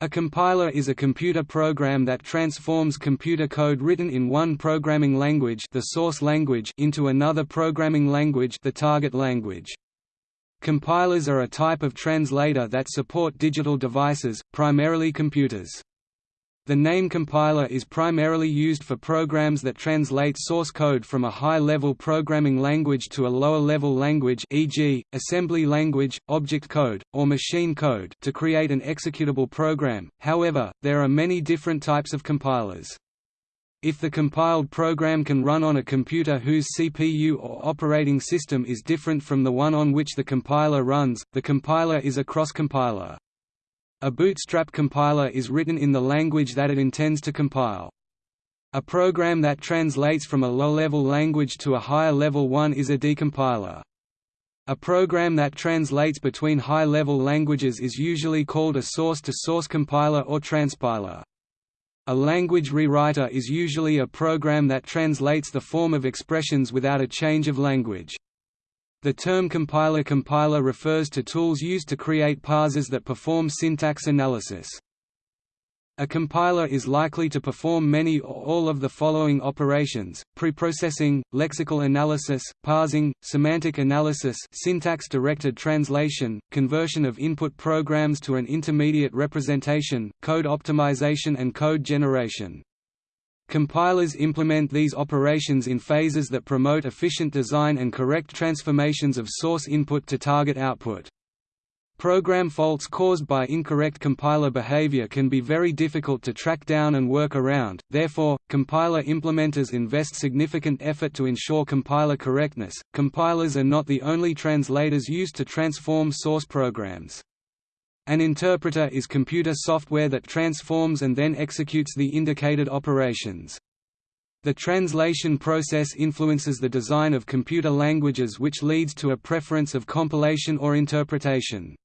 A compiler is a computer program that transforms computer code written in one programming language, the source language into another programming language, the target language. Compilers are a type of translator that support digital devices, primarily computers. The name compiler is primarily used for programs that translate source code from a high-level programming language to a lower-level language e.g., assembly language, object code, or machine code to create an executable program, however, there are many different types of compilers. If the compiled program can run on a computer whose CPU or operating system is different from the one on which the compiler runs, the compiler is a cross-compiler. A bootstrap compiler is written in the language that it intends to compile. A program that translates from a low-level language to a higher-level one is a decompiler. A program that translates between high-level languages is usually called a source-to-source -source compiler or transpiler. A language rewriter is usually a program that translates the form of expressions without a change of language. The term compiler-compiler refers to tools used to create parsers that perform syntax analysis. A compiler is likely to perform many or all of the following operations, preprocessing, lexical analysis, parsing, semantic analysis syntax-directed translation, conversion of input programs to an intermediate representation, code optimization and code generation. Compilers implement these operations in phases that promote efficient design and correct transformations of source input to target output. Program faults caused by incorrect compiler behavior can be very difficult to track down and work around, therefore, compiler implementers invest significant effort to ensure compiler correctness. Compilers are not the only translators used to transform source programs. An interpreter is computer software that transforms and then executes the indicated operations. The translation process influences the design of computer languages which leads to a preference of compilation or interpretation.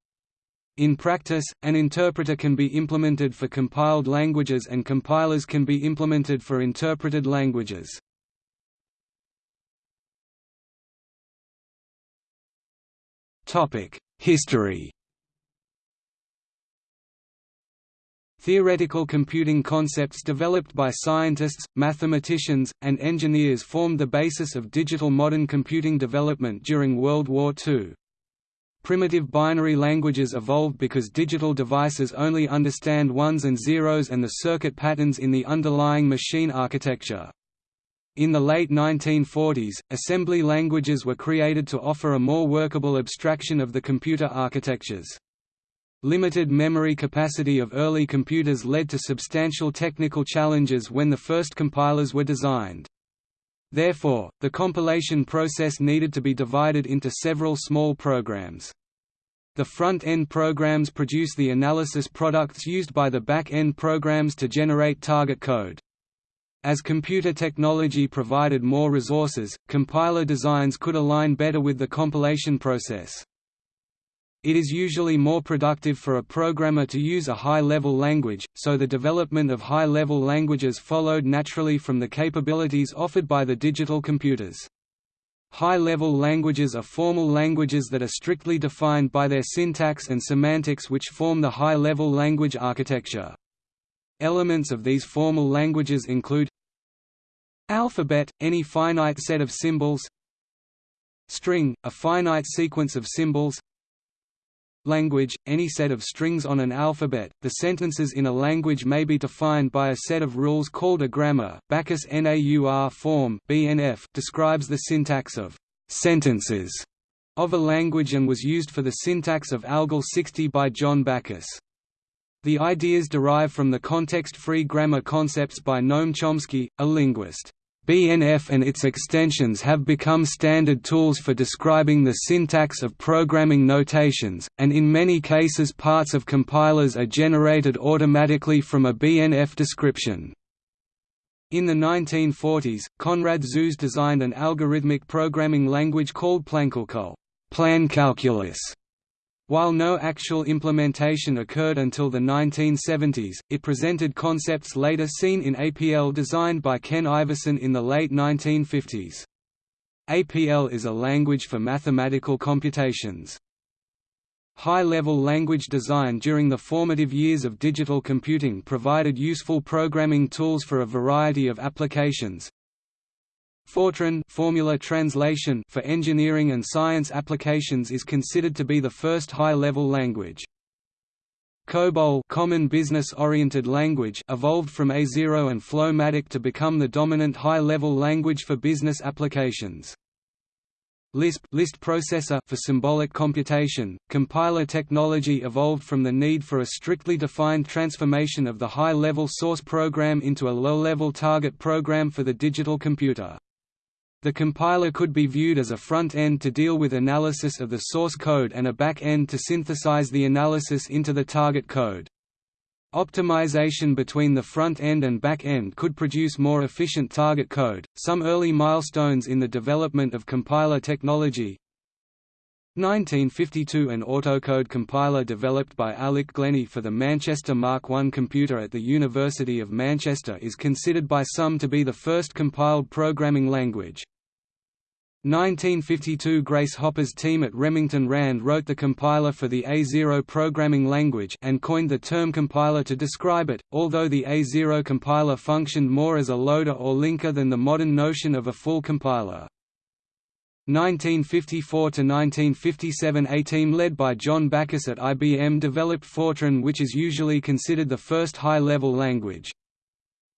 In practice, an interpreter can be implemented for compiled languages and compilers can be implemented for interpreted languages. History Theoretical computing concepts developed by scientists, mathematicians, and engineers formed the basis of digital modern computing development during World War II. Primitive binary languages evolved because digital devices only understand ones and zeros and the circuit patterns in the underlying machine architecture. In the late 1940s, assembly languages were created to offer a more workable abstraction of the computer architectures. Limited memory capacity of early computers led to substantial technical challenges when the first compilers were designed. Therefore, the compilation process needed to be divided into several small programs. The front-end programs produce the analysis products used by the back-end programs to generate target code. As computer technology provided more resources, compiler designs could align better with the compilation process. It is usually more productive for a programmer to use a high-level language, so the development of high-level languages followed naturally from the capabilities offered by the digital computers. High-level languages are formal languages that are strictly defined by their syntax and semantics which form the high-level language architecture. Elements of these formal languages include Alphabet, any finite set of symbols String, a finite sequence of symbols Language, any set of strings on an alphabet. The sentences in a language may be defined by a set of rules called a grammar. Backus Naur form (BNF) describes the syntax of sentences of a language and was used for the syntax of ALGOL 60 by John Backus. The ideas derive from the context-free grammar concepts by Noam Chomsky, a linguist. BNF and its extensions have become standard tools for describing the syntax of programming notations, and in many cases parts of compilers are generated automatically from a BNF description. In the 1940s, Konrad Zuse designed an algorithmic programming language called Plankalkül plan calculus", while no actual implementation occurred until the 1970s, it presented concepts later seen in APL designed by Ken Iverson in the late 1950s. APL is a language for mathematical computations. High-level language design during the formative years of digital computing provided useful programming tools for a variety of applications. Fortran formula translation for engineering and science applications is considered to be the first high-level language. COBOL common business-oriented language evolved from A0 and FLOW-MATIC to become the dominant high-level language for business applications. Lisp list processor for symbolic computation, compiler technology evolved from the need for a strictly defined transformation of the high-level source program into a low-level target program for the digital computer. The compiler could be viewed as a front end to deal with analysis of the source code and a back end to synthesize the analysis into the target code. Optimization between the front end and back end could produce more efficient target code. Some early milestones in the development of compiler technology 1952 An autocode compiler developed by Alec Glennie for the Manchester Mark I computer at the University of Manchester is considered by some to be the first compiled programming language. 1952 Grace Hopper's team at Remington Rand wrote the compiler for the A0 programming language and coined the term compiler to describe it, although the A0 compiler functioned more as a loader or linker than the modern notion of a full compiler. 1954–1957 A team led by John Backus at IBM developed Fortran which is usually considered the first high-level language.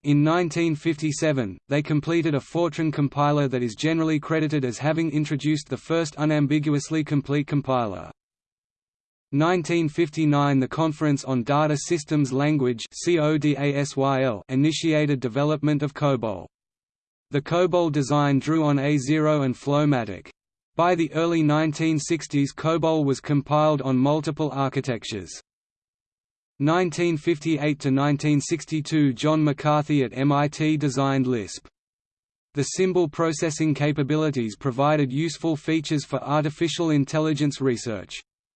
In 1957, they completed a Fortran compiler that is generally credited as having introduced the first unambiguously complete compiler. 1959 The Conference on Data Systems Language initiated development of COBOL. The COBOL design drew on A0 and FLOW-MATIC. By the early 1960s COBOL was compiled on multiple architectures. 1958–1962 John McCarthy at MIT designed Lisp. The symbol processing capabilities provided useful features for artificial intelligence research.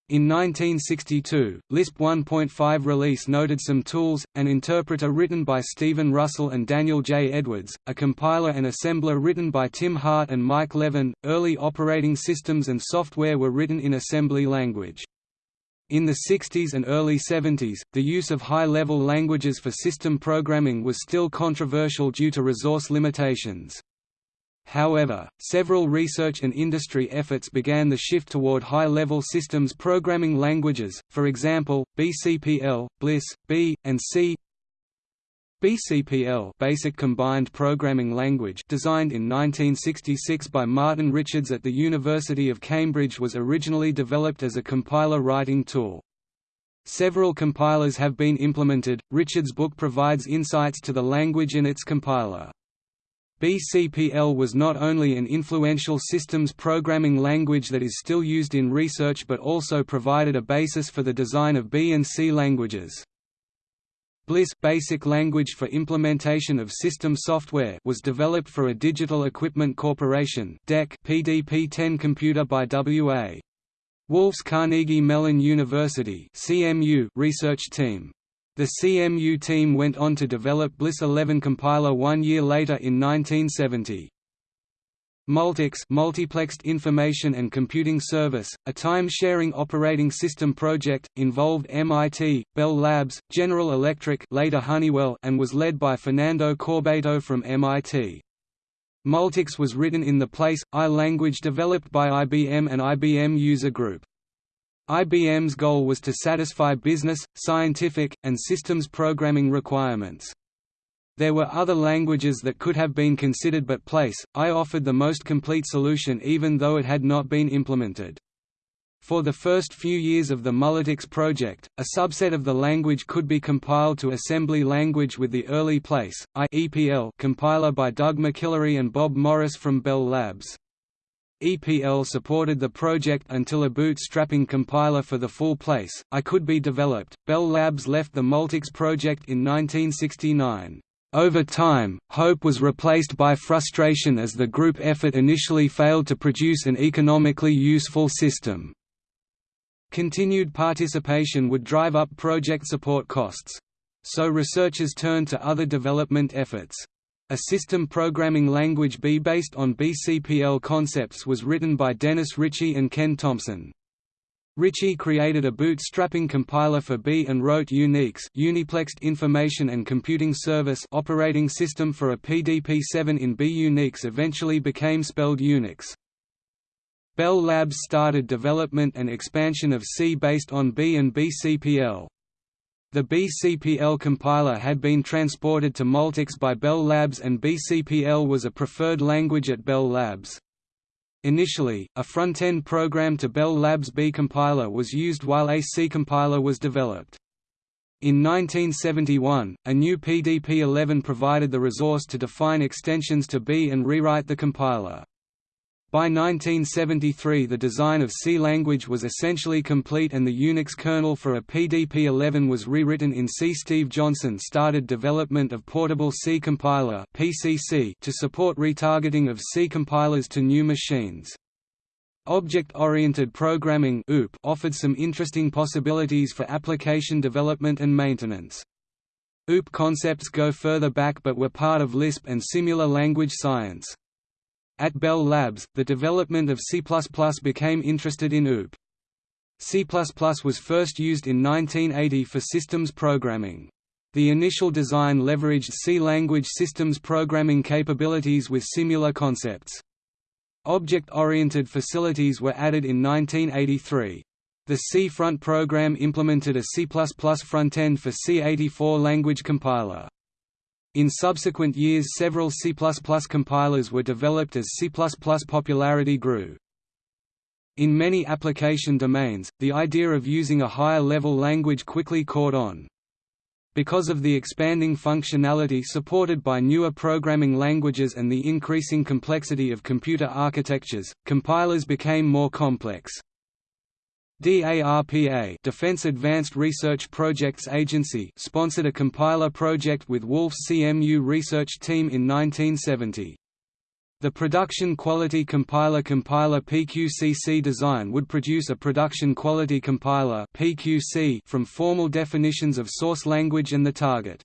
In 1962, Lisp 1.5 release noted some tools, an interpreter written by Stephen Russell and Daniel J. Edwards, a compiler and assembler written by Tim Hart and Mike Levin. Early operating systems and software were written in assembly language. In the 60s and early 70s, the use of high-level languages for system programming was still controversial due to resource limitations. However, several research and industry efforts began the shift toward high-level systems programming languages, for example, BCPL, BLISS, B, and C. BCPL Basic Combined Programming Language designed in 1966 by Martin Richards at the University of Cambridge was originally developed as a compiler writing tool. Several compilers have been implemented, Richards' book provides insights to the language and its compiler. BCPL was not only an influential systems programming language that is still used in research but also provided a basis for the design of B and C languages. BLISS Basic Language for Implementation of System Software was developed for a Digital Equipment Corporation DEC PDP-10 computer by W.A. Wulf's Carnegie Mellon University CMU research team. The CMU team went on to develop BLISS 11 compiler one year later in 1970. Multics Multiplexed Information and Computing Service, a time-sharing operating system project, involved MIT, Bell Labs, General Electric later Honeywell and was led by Fernando Corbato from MIT. Multics was written in the PL/I language developed by IBM and IBM User Group. IBM's goal was to satisfy business, scientific, and systems programming requirements. There were other languages that could have been considered but Place, I offered the most complete solution even though it had not been implemented. For the first few years of the Multics project, a subset of the language could be compiled to assembly language with the early Place, I EPL compiler by Doug McIlroy and Bob Morris from Bell Labs. EPL supported the project until a bootstrapping compiler for the full Place, I could be developed. Bell Labs left the Multics project in 1969. Over time, hope was replaced by frustration as the group effort initially failed to produce an economically useful system. Continued participation would drive up project support costs. So researchers turned to other development efforts. A system programming language B based on BCPL concepts was written by Dennis Ritchie and Ken Thompson. Ritchie created a bootstrapping compiler for B and wrote Unics Uniplexed Information and Computing Service operating system for a PDP-7 in B. Unix eventually became spelled Unix. Bell Labs started development and expansion of C based on B and BCPL. The BCPL compiler had been transported to Multics by Bell Labs and BCPL was a preferred language at Bell Labs. Initially, a front-end program to Bell Labs B compiler was used while a C compiler was developed. In 1971, a new PDP-11 provided the resource to define extensions to B and rewrite the compiler. By 1973 the design of C language was essentially complete and the Unix kernel for a PDP-11 was rewritten in C. Steve Johnson started development of Portable C Compiler to support retargeting of C compilers to new machines. Object-oriented programming offered some interesting possibilities for application development and maintenance. OOP concepts go further back but were part of Lisp and Simula language science. At Bell Labs, the development of C++ became interested in OOP. C++ was first used in 1980 for systems programming. The initial design leveraged C-language systems programming capabilities with Simula concepts. Object-oriented facilities were added in 1983. The Cfront program implemented a C++ front-end for C84 language compiler. In subsequent years several C++ compilers were developed as C++ popularity grew. In many application domains, the idea of using a higher-level language quickly caught on. Because of the expanding functionality supported by newer programming languages and the increasing complexity of computer architectures, compilers became more complex. DARPA Defense Advanced Research Projects Agency sponsored a compiler project with Wulf's CMU research team in 1970. The production quality compiler compiler PQCC design would produce a production quality compiler PQC from formal definitions of source language and the target.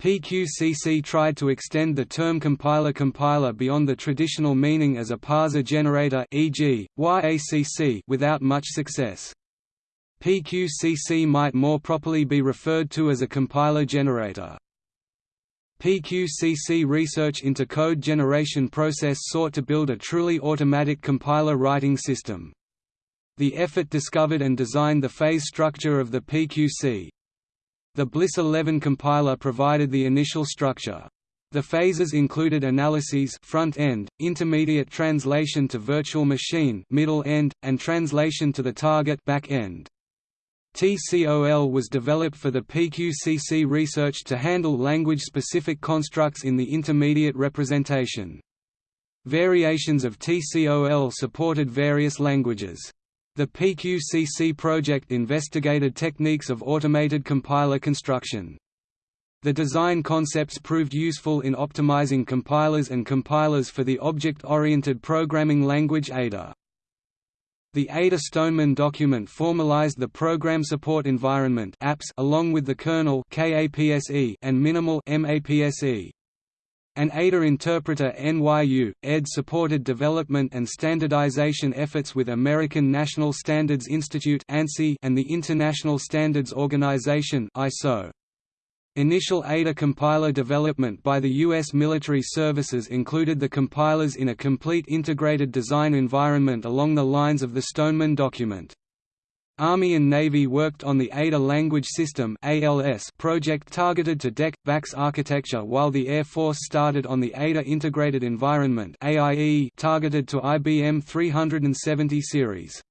PQCC tried to extend the term compiler-compiler beyond the traditional meaning as a parser generator e.g., YACC without much success. PQCC might more properly be referred to as a compiler generator. PQCC research into code generation process sought to build a truly automatic compiler writing system. The effort discovered and designed the phase structure of the PQC, the Bliss 11 compiler provided the initial structure. The phases included analyses front end, intermediate translation to virtual machine middle end, and translation to the target back end. TCOL was developed for the PQCC research to handle language-specific constructs in the intermediate representation. Variations of TCOL supported various languages. The PQCC project investigated techniques of automated compiler construction. The design concepts proved useful in optimizing compilers and compilers for the object-oriented programming language Ada. The Ada Stoneman document formalized the program support environment along with the kernel and minimal MAPSE. An ADA interpreter NYU, ED supported development and standardization efforts with American National Standards Institute and the International Standards Organization ISO. Initial Ada compiler development by the U.S. military services included the compilers in a complete integrated design environment along the lines of the Stoneman document. Army and Navy worked on the Ada Language System project targeted to DEC VAX architecture while the Air Force started on the Ada Integrated Environment targeted to IBM 370 series.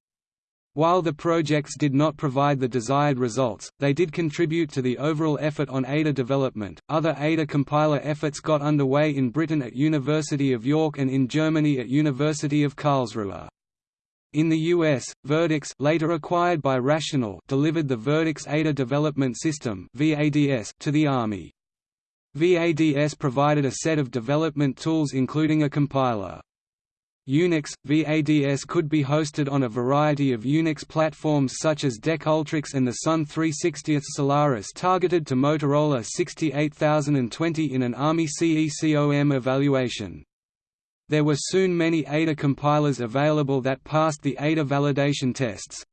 While the projects did not provide the desired results, they did contribute to the overall effort on Ada development. Other Ada compiler efforts got underway in Britain at University of York and in Germany at University of Karlsruhe. In the US, Verdix later acquired by Rational delivered the Verdix Ada Development System to the Army. VADS provided a set of development tools including a compiler. Unix, VADS could be hosted on a variety of Unix platforms such as DEC Ultrix and the Sun 360th Solaris targeted to Motorola 68020 in an Army CECOM evaluation. There were soon many Ada compilers available that passed the Ada validation tests.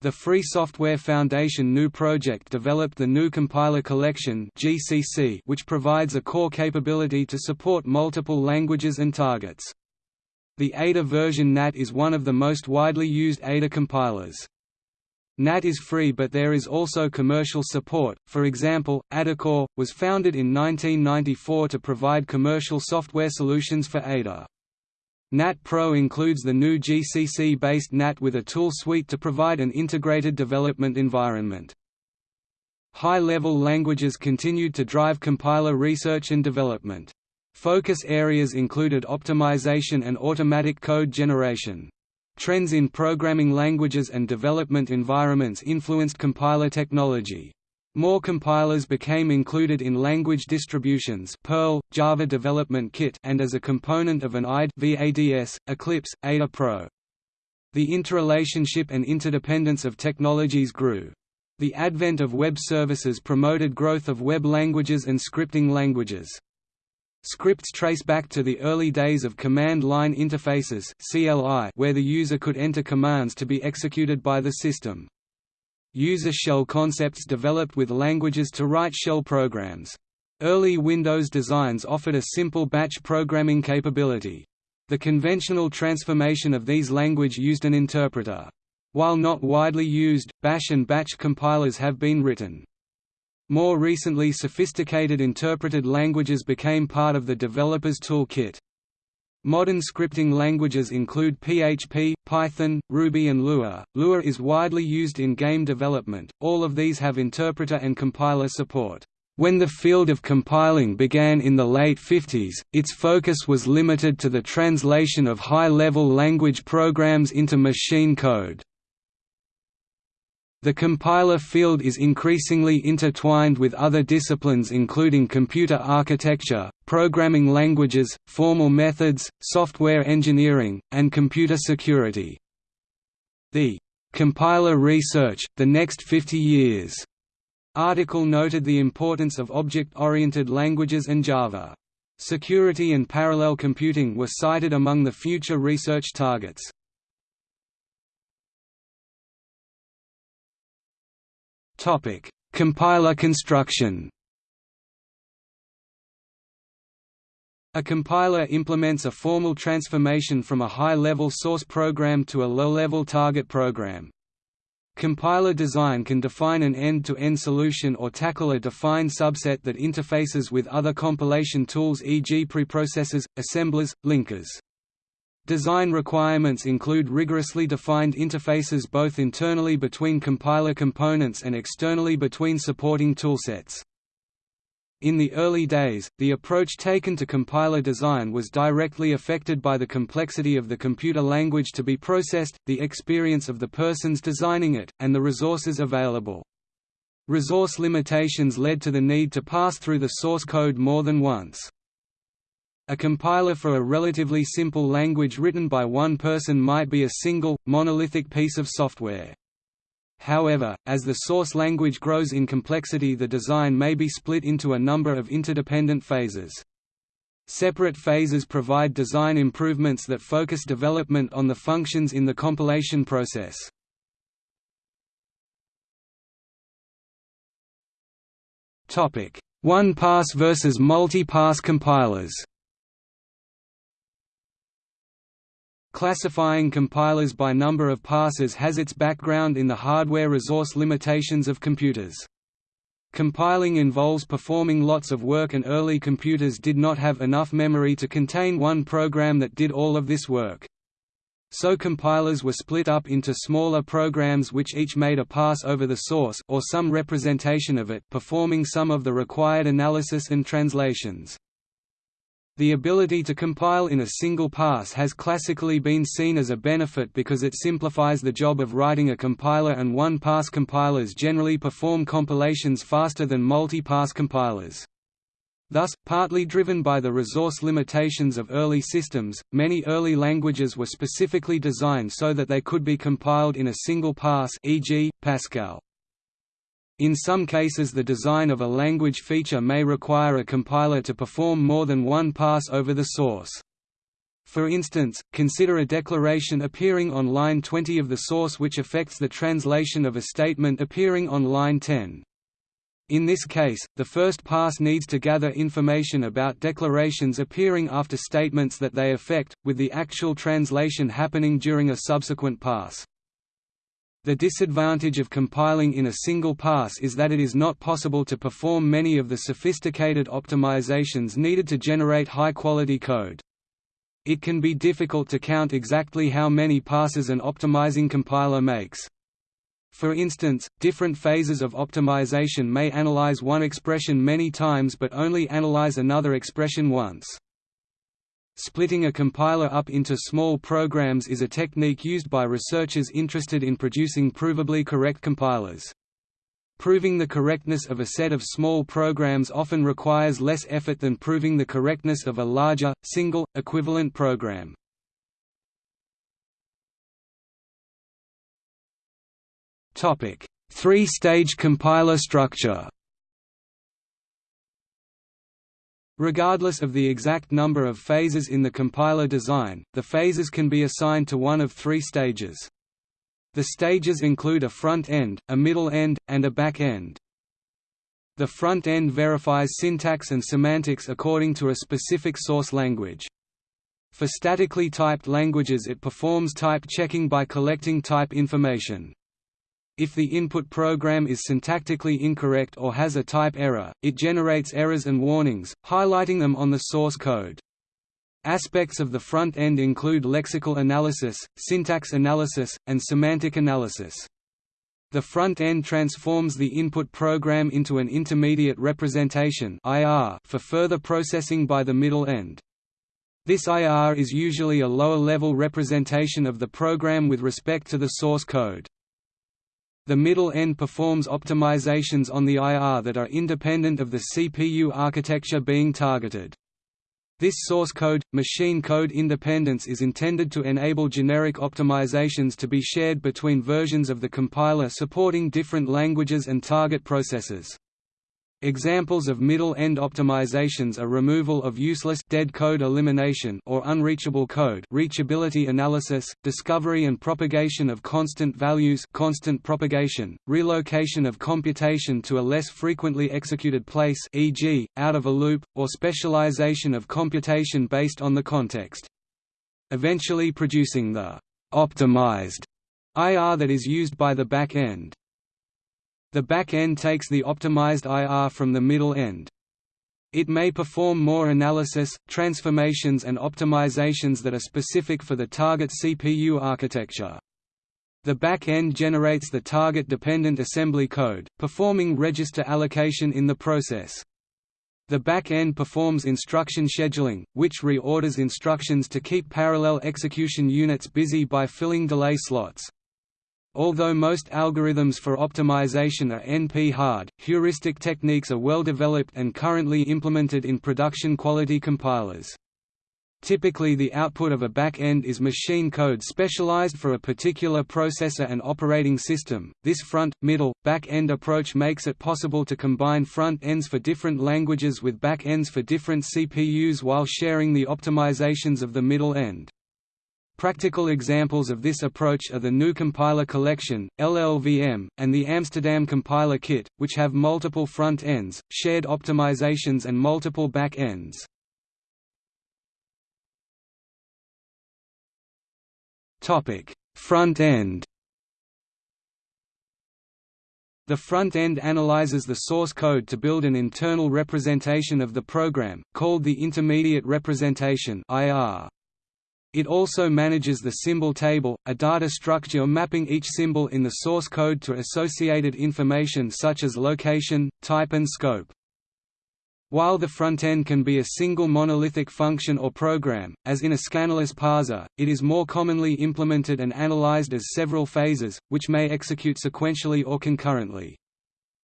The Free Software Foundation GNU project developed the GNU Compiler Collection (GCC), which provides a core capability to support multiple languages and targets. The Ada version GNAT is one of the most widely used Ada compilers. GNAT is free but there is also commercial support, for example, Adacore, was founded in 1994 to provide commercial software solutions for Ada. GNAT Pro includes the new GCC-based GNAT with a tool suite to provide an integrated development environment. High-level languages continued to drive compiler research and development. Focus areas included optimization and automatic code generation. Trends in programming languages and development environments influenced compiler technology. More compilers became included in language distributions Perl, Java Development Kit and as a component of an IDE VADS, Eclipse, Ada Pro. The interrelationship and interdependence of technologies grew. The advent of web services promoted growth of web languages and scripting languages. Scripts trace back to the early days of command line interfaces (CLI), where the user could enter commands to be executed by the system. User shell concepts developed with languages to write shell programs. Early Windows designs offered a simple batch programming capability. The conventional transformation of these language used an interpreter. While not widely used, bash and batch compilers have been written. More recently sophisticated interpreted languages became part of the developer's toolkit. Modern scripting languages include PHP, Python, Ruby and Lua. Lua is widely used in game development. All of these have interpreter and compiler support. When the field of compiling began in the late 50s, its focus was limited to the translation of high-level language programs into machine code. The compiler field is increasingly intertwined with other disciplines including computer architecture, programming languages, formal methods, software engineering, and computer security. The "'Compiler Research, The Next 50 Years' article noted the importance of object-oriented languages and Java. Security and parallel computing were cited among the future research targets. Topic: Compiler construction. A compiler implements a formal transformation from a high-level source program to a low-level target program. Compiler design can define an end-to-end -end solution or tackle a defined subset that interfaces with other compilation tools e.g. preprocessors, assemblers, linkers. Design requirements include rigorously defined interfaces both internally between compiler components and externally between supporting toolsets. In the early days, the approach taken to compiler design was directly affected by the complexity of the computer language to be processed, the experience of the persons designing it, and the resources available. Resource limitations led to the need to pass through the source code more than once. A compiler for a relatively simple language written by one person might be a single, monolithic piece of software. However, as the source language grows in complexity the design may be split into a number of interdependent phases. Separate phases provide design improvements that focus development on the functions in the compilation process. One-pass versus multi-pass compilers Classifying compilers by number of passes has its background in the hardware resource limitations of computers. Compiling involves performing lots of work and early computers did not have enough memory to contain one program that did all of this work. So compilers were split up into smaller programs which each made a pass over the source or some representation of it performing some of the required analysis and translations. The ability to compile in a single pass has classically been seen as a benefit because it simplifies the job of writing a compiler and one-pass compilers generally perform compilations faster than multi-pass compilers. Thus, partly driven by the resource limitations of early systems, many early languages were specifically designed so that they could be compiled in a single pass e.g., Pascal. In some cases the design of a language feature may require a compiler to perform more than one pass over the source. For instance, consider a declaration appearing on line 20 of the source which affects the translation of a statement appearing on line 10. In this case, the first pass needs to gather information about declarations appearing after statements that they affect, with the actual translation happening during a subsequent pass. The disadvantage of compiling in a single pass is that it is not possible to perform many of the sophisticated optimizations needed to generate high-quality code. It can be difficult to count exactly how many passes an optimizing compiler makes. For instance, different phases of optimization may analyze one expression many times but only analyze another expression once. Splitting a compiler up into small programs is a technique used by researchers interested in producing provably correct compilers. Proving the correctness of a set of small programs often requires less effort than proving the correctness of a larger, single, equivalent program. Three-stage compiler structure Regardless of the exact number of phases in the compiler design, the phases can be assigned to one of three stages. The stages include a front end, a middle end, and a back end. The front end verifies syntax and semantics according to a specific source language. For statically typed languages it performs type checking by collecting type information. If the input program is syntactically incorrect or has a type error, it generates errors and warnings, highlighting them on the source code. Aspects of the front end include lexical analysis, syntax analysis, and semantic analysis. The front end transforms the input program into an intermediate representation for further processing by the middle end. This IR is usually a lower-level representation of the program with respect to the source code. The middle end performs optimizations on the IR that are independent of the CPU architecture being targeted. This source code, machine code independence is intended to enable generic optimizations to be shared between versions of the compiler supporting different languages and target processors. Examples of middle-end optimizations are removal of useless dead code elimination or unreachable code reachability analysis, discovery and propagation of constant values constant propagation, relocation of computation to a less frequently executed place e.g., out of a loop, or specialization of computation based on the context. Eventually producing the optimized IR that is used by the back end. The back end takes the optimized IR from the middle end. It may perform more analysis, transformations and optimizations that are specific for the target CPU architecture. The back end generates the target-dependent assembly code, performing register allocation in the process. The back end performs instruction scheduling, which reorders instructions to keep parallel execution units busy by filling delay slots. Although most algorithms for optimization are NP-hard, heuristic techniques are well developed and currently implemented in production quality compilers. Typically the output of a back-end is machine code specialized for a particular processor and operating system. This front, middle, back-end approach makes it possible to combine front ends for different languages with back ends for different CPUs while sharing the optimizations of the middle end. Practical examples of this approach are the GNU Compiler Collection, LLVM, and the Amsterdam Compiler Kit, which have multiple front ends, shared optimizations and multiple back ends. Front end The front end analyzes the source code to build an internal representation of the program, called the intermediate representation IR. It also manages the symbol table, a data structure mapping each symbol in the source code to associated information such as location, type and scope. While the frontend can be a single monolithic function or program, as in a scannerless parser, it is more commonly implemented and analyzed as several phases, which may execute sequentially or concurrently.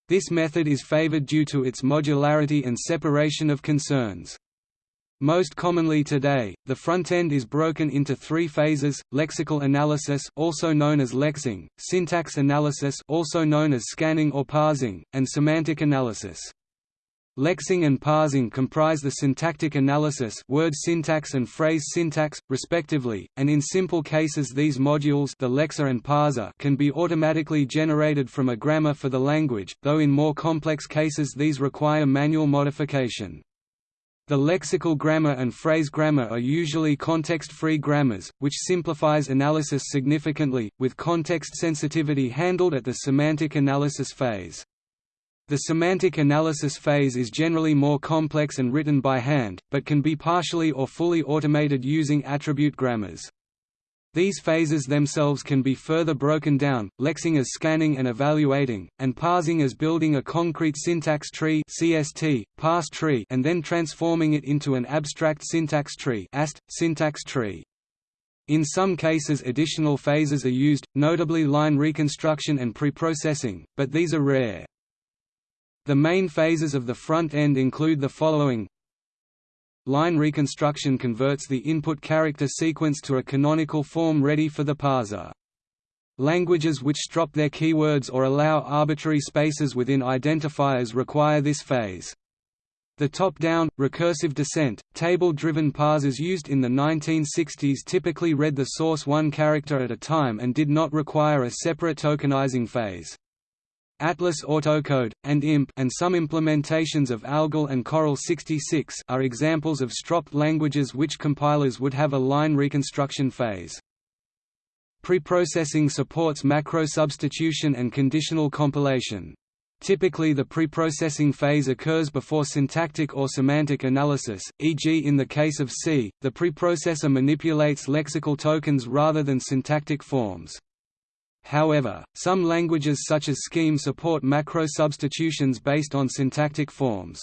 This method is favored due to its modularity and separation of concerns. Most commonly today, the frontend is broken into three phases: lexical analysis, also known as lexing, syntax analysis, also known as scanning or parsing, and semantic analysis. Lexing and parsing comprise the syntactic analysis word syntax and phrase syntax, respectively, and in simple cases these modules the lexer and parser can be automatically generated from a grammar for the language, though in more complex cases these require manual modification. The lexical grammar and phrase grammar are usually context-free grammars, which simplifies analysis significantly, with context sensitivity handled at the semantic analysis phase. The semantic analysis phase is generally more complex and written by hand, but can be partially or fully automated using attribute grammars. These phases themselves can be further broken down, lexing as scanning and evaluating, and parsing as building a concrete syntax tree CST, parse tree and then transforming it into an abstract syntax tree AST, syntax tree. In some cases additional phases are used, notably line reconstruction and preprocessing, but these are rare. The main phases of the front end include the following Line reconstruction converts the input character sequence to a canonical form ready for the parser. Languages which drop their keywords or allow arbitrary spaces within identifiers require this phase. The top-down, recursive descent, table-driven parsers used in the 1960s typically read the source one character at a time and did not require a separate tokenizing phase. Atlas Autocode, and IMP and some implementations of ALGOL and Coral 66 are examples of stropped languages which compilers would have a line reconstruction phase. Preprocessing supports macro substitution and conditional compilation. Typically the preprocessing phase occurs before syntactic or semantic analysis, e.g. in the case of C, the preprocessor manipulates lexical tokens rather than syntactic forms. However, some languages such as Scheme support macro substitutions based on syntactic forms.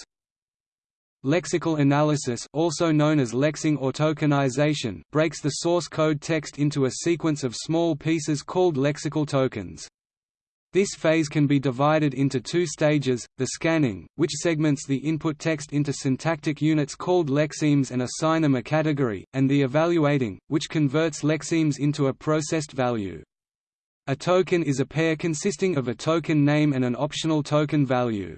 Lexical analysis also known as lexing or tokenization breaks the source code text into a sequence of small pieces called lexical tokens. This phase can be divided into two stages, the scanning, which segments the input text into syntactic units called lexemes and assign them a category, and the evaluating, which converts lexemes into a processed value. A token is a pair consisting of a token name and an optional token value.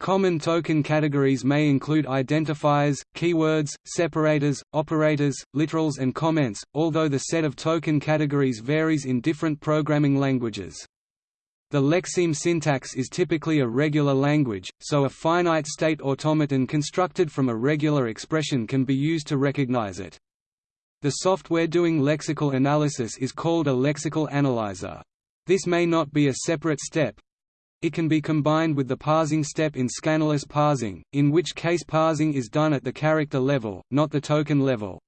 Common token categories may include identifiers, keywords, separators, operators, literals and comments, although the set of token categories varies in different programming languages. The lexeme syntax is typically a regular language, so a finite state automaton constructed from a regular expression can be used to recognize it. The software doing lexical analysis is called a lexical analyzer. This may not be a separate step. It can be combined with the parsing step in scannerless parsing, in which case parsing is done at the character level, not the token level.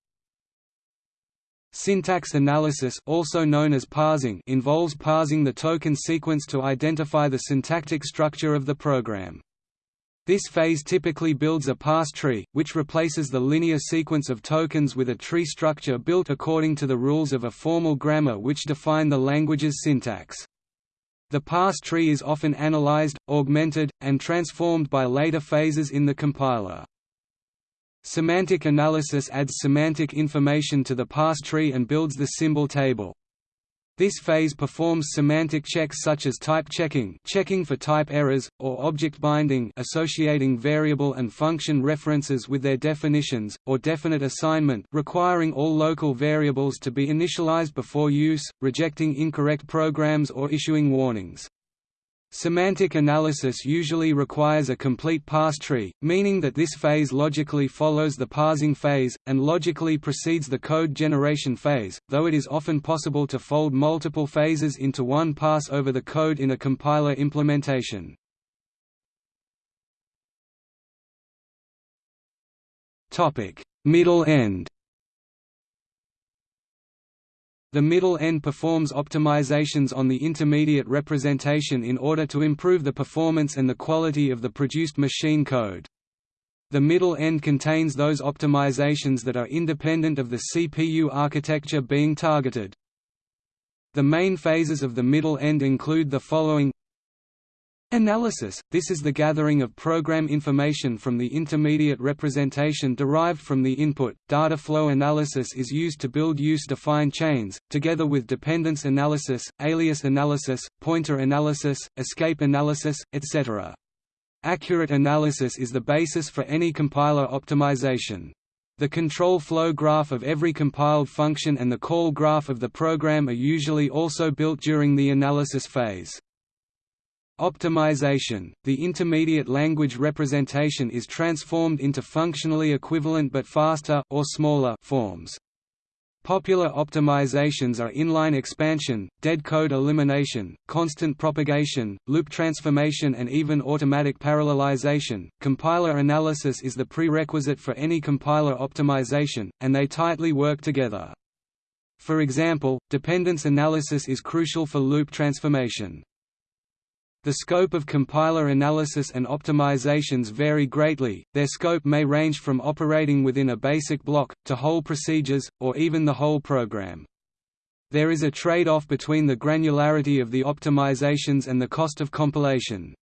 Syntax analysis also known as parsing involves parsing the token sequence to identify the syntactic structure of the program. This phase typically builds a parse tree, which replaces the linear sequence of tokens with a tree structure built according to the rules of a formal grammar which define the language's syntax. The parse tree is often analyzed, augmented, and transformed by later phases in the compiler. Semantic analysis adds semantic information to the parse tree and builds the symbol table. This phase performs semantic checks such as type checking checking for type errors, or object binding associating variable and function references with their definitions, or definite assignment requiring all local variables to be initialized before use, rejecting incorrect programs or issuing warnings. Semantic analysis usually requires a complete parse tree, meaning that this phase logically follows the parsing phase, and logically precedes the code generation phase, though it is often possible to fold multiple phases into one pass over the code in a compiler implementation. Middle end the middle end performs optimizations on the intermediate representation in order to improve the performance and the quality of the produced machine code. The middle end contains those optimizations that are independent of the CPU architecture being targeted. The main phases of the middle end include the following Analysis – This is the gathering of program information from the intermediate representation derived from the input. Data flow analysis is used to build use-defined chains, together with dependence analysis, alias analysis, pointer analysis, escape analysis, etc. Accurate analysis is the basis for any compiler optimization. The control flow graph of every compiled function and the call graph of the program are usually also built during the analysis phase. Optimization – The intermediate language representation is transformed into functionally equivalent but faster or smaller forms. Popular optimizations are inline expansion, dead code elimination, constant propagation, loop transformation, and even automatic parallelization. Compiler analysis is the prerequisite for any compiler optimization, and they tightly work together. For example, dependence analysis is crucial for loop transformation. The scope of compiler analysis and optimizations vary greatly, their scope may range from operating within a basic block, to whole procedures, or even the whole program. There is a trade-off between the granularity of the optimizations and the cost of compilation.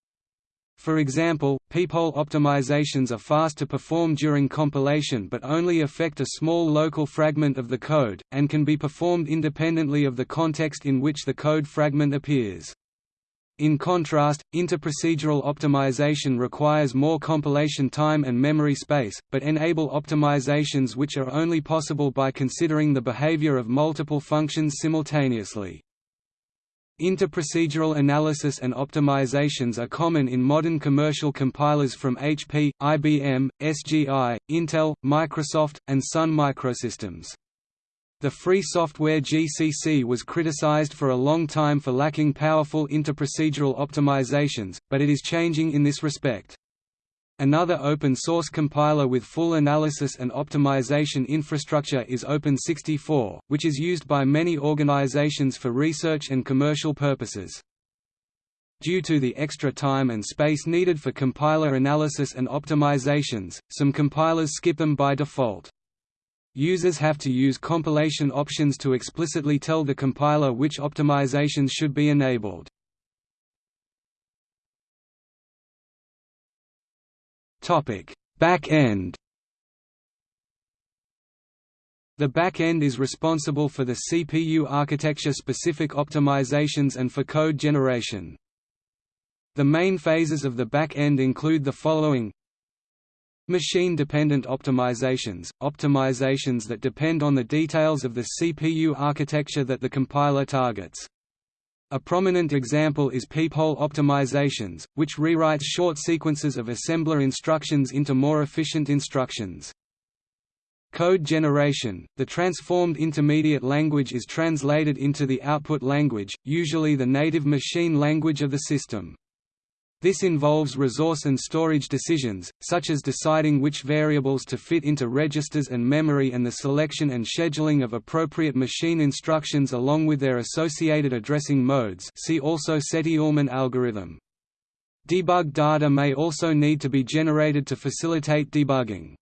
For example, peephole optimizations are fast to perform during compilation but only affect a small local fragment of the code, and can be performed independently of the context in which the code fragment appears. In contrast, interprocedural optimization requires more compilation time and memory space, but enable optimizations which are only possible by considering the behavior of multiple functions simultaneously. Interprocedural analysis and optimizations are common in modern commercial compilers from HP, IBM, SGI, Intel, Microsoft, and Sun Microsystems. The free software GCC was criticized for a long time for lacking powerful interprocedural optimizations, but it is changing in this respect. Another open-source compiler with full analysis and optimization infrastructure is Open64, which is used by many organizations for research and commercial purposes. Due to the extra time and space needed for compiler analysis and optimizations, some compilers skip them by default. Users have to use compilation options to explicitly tell the compiler which optimizations should be enabled. Back-end The back-end is responsible for the CPU architecture-specific optimizations and for code generation. The main phases of the back-end include the following Machine-dependent optimizations – optimizations that depend on the details of the CPU architecture that the compiler targets. A prominent example is peephole optimizations, which rewrites short sequences of assembler instructions into more efficient instructions. Code generation – The transformed intermediate language is translated into the output language, usually the native machine language of the system. This involves resource and storage decisions, such as deciding which variables to fit into registers and memory and the selection and scheduling of appropriate machine instructions along with their associated addressing modes see also Sethi-Ullman algorithm. Debug data may also need to be generated to facilitate debugging.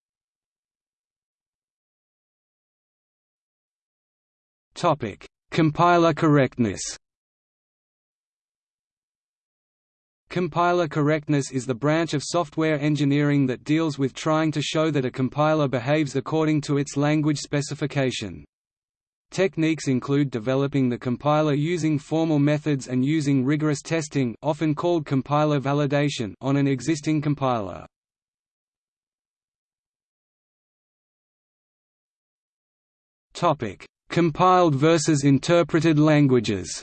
Compiler correctness Compiler correctness is the branch of software engineering that deals with trying to show that a compiler behaves according to its language specification. Techniques include developing the compiler using formal methods and using rigorous testing often called compiler validation on an existing compiler. Compiled versus interpreted languages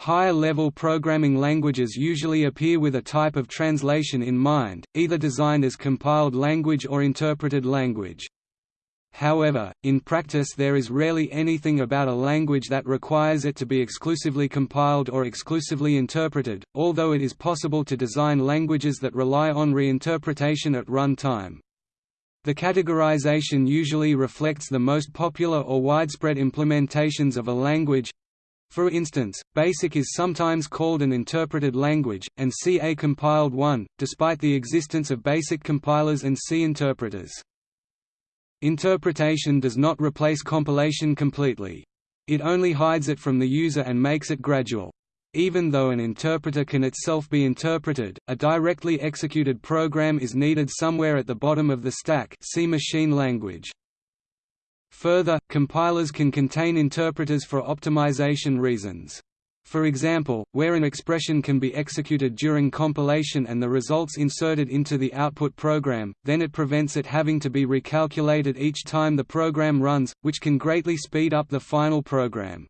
Higher-level programming languages usually appear with a type of translation in mind, either designed as compiled language or interpreted language. However, in practice there is rarely anything about a language that requires it to be exclusively compiled or exclusively interpreted, although it is possible to design languages that rely on reinterpretation at runtime. The categorization usually reflects the most popular or widespread implementations of a language, for instance, BASIC is sometimes called an interpreted language, and C a compiled one, despite the existence of BASIC compilers and C interpreters. Interpretation does not replace compilation completely. It only hides it from the user and makes it gradual. Even though an interpreter can itself be interpreted, a directly executed program is needed somewhere at the bottom of the stack see machine language. Further, compilers can contain interpreters for optimization reasons. For example, where an expression can be executed during compilation and the results inserted into the output program, then it prevents it having to be recalculated each time the program runs, which can greatly speed up the final program.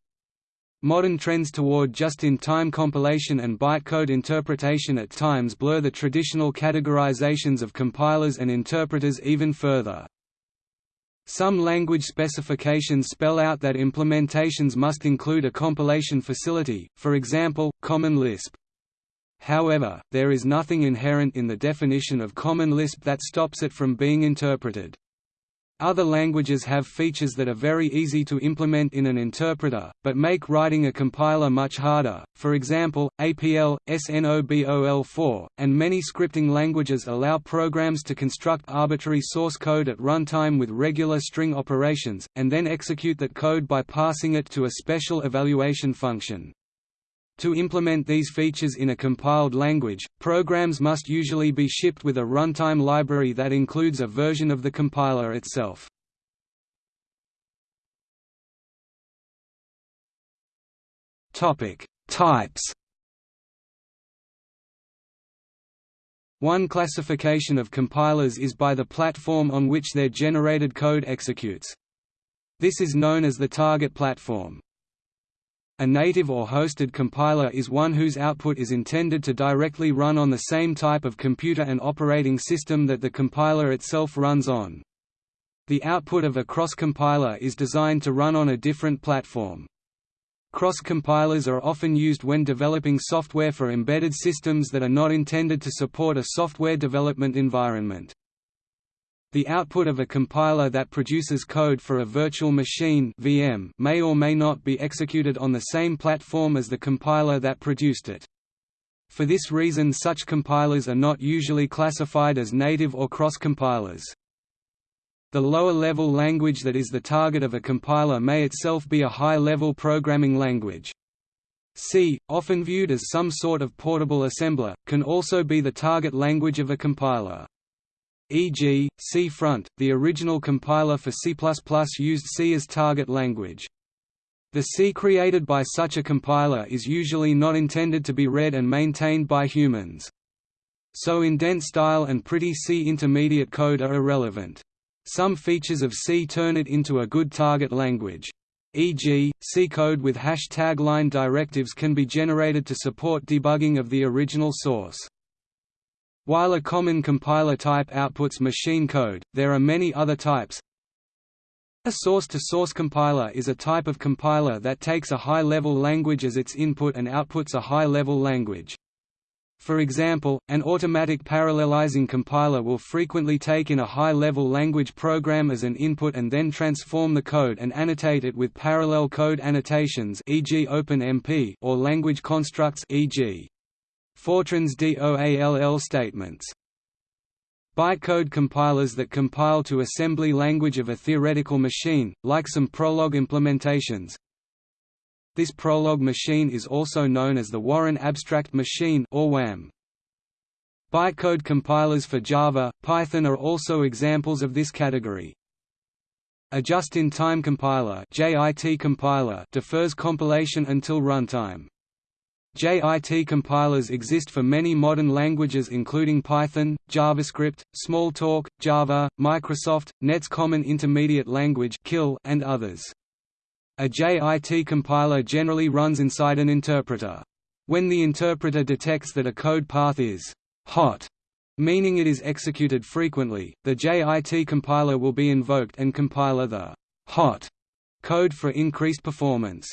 Modern trends toward just-in-time compilation and bytecode interpretation at times blur the traditional categorizations of compilers and interpreters even further. Some language specifications spell out that implementations must include a compilation facility, for example, Common Lisp. However, there is nothing inherent in the definition of Common Lisp that stops it from being interpreted. Other languages have features that are very easy to implement in an interpreter, but make writing a compiler much harder, for example, APL, SNOBOL4, and many scripting languages allow programs to construct arbitrary source code at runtime with regular string operations, and then execute that code by passing it to a special evaluation function. To implement these features in a compiled language, programs must usually be shipped with a runtime library that includes a version of the compiler itself. Types One classification of compilers is by the platform on which their generated code executes. This is known as the target platform. A native or hosted compiler is one whose output is intended to directly run on the same type of computer and operating system that the compiler itself runs on. The output of a cross-compiler is designed to run on a different platform. Cross-compilers are often used when developing software for embedded systems that are not intended to support a software development environment. The output of a compiler that produces code for a virtual machine VM may or may not be executed on the same platform as the compiler that produced it. For this reason such compilers are not usually classified as native or cross-compilers. The lower-level language that is the target of a compiler may itself be a high-level programming language. C, often viewed as some sort of portable assembler, can also be the target language of a compiler. E.g., Cfront, the original compiler for C++ used C as target language. The C created by such a compiler is usually not intended to be read and maintained by humans. So indent style and pretty C intermediate code are irrelevant. Some features of C turn it into a good target language. E.g., C code with hash tagline directives can be generated to support debugging of the original source. While a common compiler type outputs machine code, there are many other types. A source-to-source -source compiler is a type of compiler that takes a high-level language as its input and outputs a high-level language. For example, an automatic parallelizing compiler will frequently take in a high-level language program as an input and then transform the code and annotate it with parallel code annotations e.g. OpenMP or language constructs e.g. Fortran's DOALL statements. Bytecode compilers that compile to assembly language of a theoretical machine, like some Prolog implementations. This Prolog machine is also known as the Warren Abstract Machine or WAM. Bytecode compilers for Java, Python are also examples of this category. A just-in-time compiler, JIT compiler defers compilation until runtime. JIT compilers exist for many modern languages including Python, JavaScript, Smalltalk, Java, Microsoft, Net's Common Intermediate Language and others. A JIT compiler generally runs inside an interpreter. When the interpreter detects that a code path is hot, meaning it is executed frequently, the JIT compiler will be invoked and compiler the hot code for increased performance.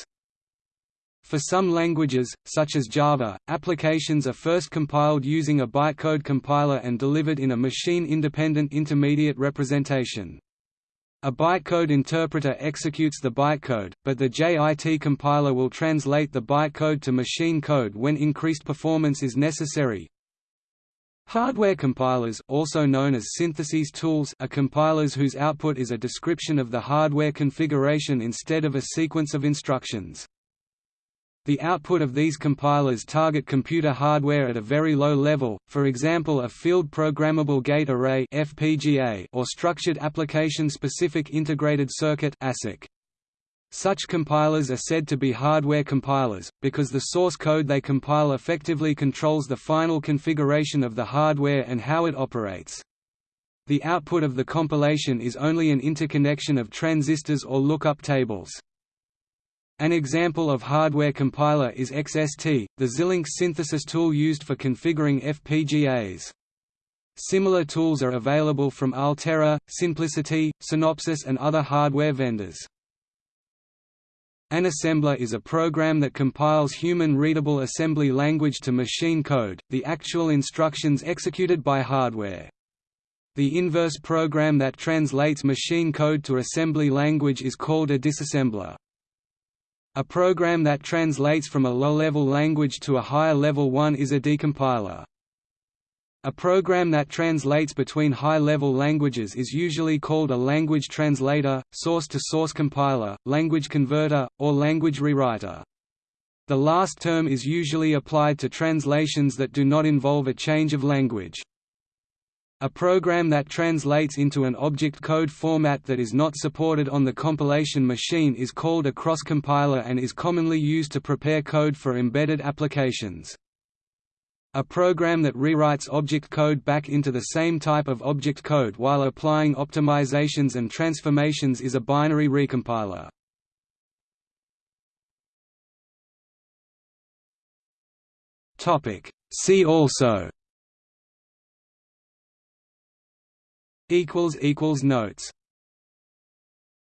For some languages, such as Java, applications are first compiled using a bytecode compiler and delivered in a machine-independent intermediate representation. A bytecode interpreter executes the bytecode, but the JIT compiler will translate the bytecode to machine code when increased performance is necessary. Hardware compilers also known as syntheses tools are compilers whose output is a description of the hardware configuration instead of a sequence of instructions. The output of these compilers target computer hardware at a very low level, for example a Field Programmable Gate Array (FPGA) or Structured Application Specific Integrated Circuit ASIC. Such compilers are said to be hardware compilers, because the source code they compile effectively controls the final configuration of the hardware and how it operates. The output of the compilation is only an interconnection of transistors or lookup tables. An example of hardware compiler is XST, the Xilinx synthesis tool used for configuring FPGAs. Similar tools are available from Altera, Synplicity, Synopsys and other hardware vendors. An assembler is a program that compiles human-readable assembly language to machine code, the actual instructions executed by hardware. The inverse program that translates machine code to assembly language is called a disassembler. A program that translates from a low-level language to a higher-level one is a decompiler. A program that translates between high-level languages is usually called a language translator, source-to-source -source compiler, language converter, or language rewriter. The last term is usually applied to translations that do not involve a change of language. A program that translates into an object code format that is not supported on the compilation machine is called a cross-compiler and is commonly used to prepare code for embedded applications. A program that rewrites object code back into the same type of object code while applying optimizations and transformations is a binary recompiler. See also Notes